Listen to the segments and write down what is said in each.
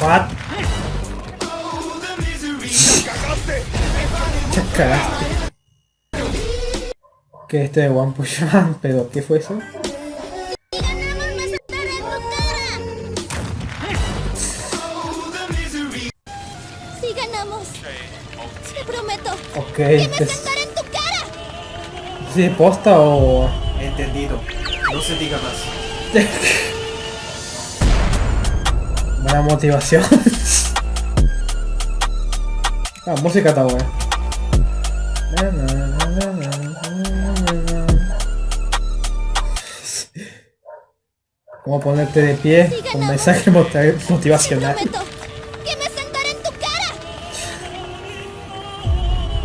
What? Ya cagaste. Que este de One Push Man, pero ¿qué fue eso? Si ganamos, te prometo Ok, que me en tu cara. ¿sí posta o...? Entendido. No se diga más. Buena motivación. ah, música na, na. ¿Cómo ponerte de pie con mensaje motivacional? prometo que me sentaré en tu cara.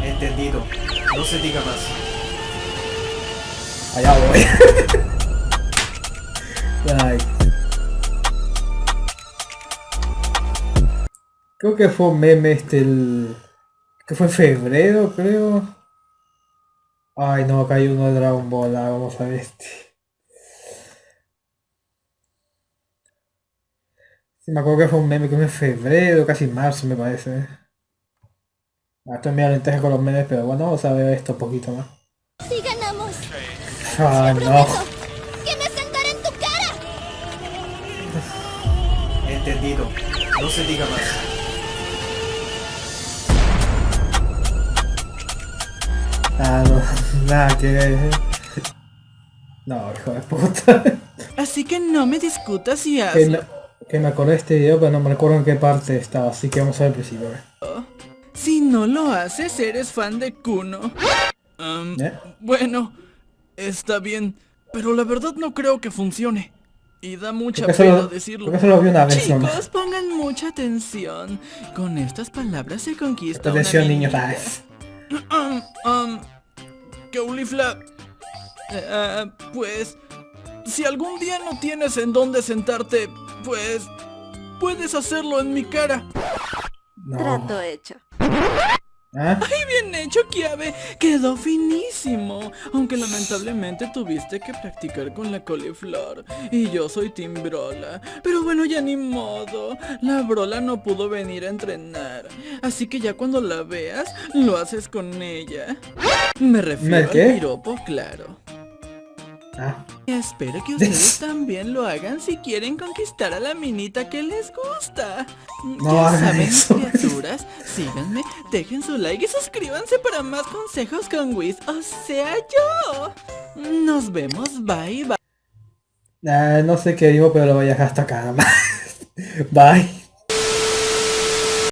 Entendido. No se diga más. Allá voy. Ay. Creo que fue un meme este el... que fue en febrero, creo. Ay no, acá hay uno de Dragon Ball, ah, vamos a ver este. Sí, me acuerdo que fue un meme que fue en febrero, casi marzo me parece. Ah, estoy medio lenteja con los memes, pero bueno, vamos a ver esto un poquito más. Si ganamos, Ah, no. que me sentaré en tu cara. Entendido. No se diga más. Ah, no, nada que ver. No, hijo de puta. Así que no me discutas Que hazlo. me, que me acordé de este video, pero no me recuerdo en qué parte estaba, así que vamos a ver el principio. ver. Si no lo haces, eres fan de Kuno. ¿Eh? Bueno, está bien, pero la verdad no creo que funcione. Y da mucha pena decirlo. solo vi una vez nomás. Chicos, pongan mucha atención. Con estas palabras se conquista Atención niños. Caulifla, eh, ah, pues, si algún día no tienes en dónde sentarte, pues, puedes hacerlo en mi cara. no. Trato hecho. ¿Ah? ¡Ay, bien hecho, Kiabe! Quedó finísimo. Aunque lamentablemente tuviste que practicar con la coliflor. Y yo soy Team Brola. Pero bueno, ya ni modo. La Brola no pudo venir a entrenar. Así que ya cuando la veas, lo haces con ella. Me refiero ¿Me qué? al piropo, claro. Ah, Espero que ustedes también lo hagan si quieren conquistar a la minita que les gusta. No ya saben, eso. criaturas, síganme, dejen su like y suscríbanse para más consejos con Wiz, o sea yo. Nos vemos, bye bye. ah, no sé qué digo, pero lo voy a dejar hasta acá. Bye.